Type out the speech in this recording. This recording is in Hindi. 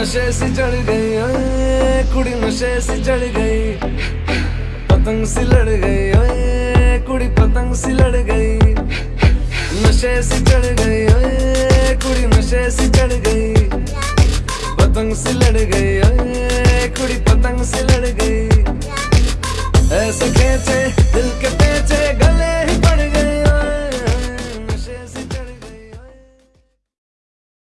नशे से चढ़ गई, ओए, कुड़ी नशे से चढ़ गई। पतंग से लड़ गई, ओए, कुड़ी पतंग सी लड़ गई। नशे से चढ़ गई, ओए, कुड़ी नशे से चढ़ गई। पतंग से लड़ गई, ओए, कुड़ी पतंग से लड़ गई। ऐसे खेचे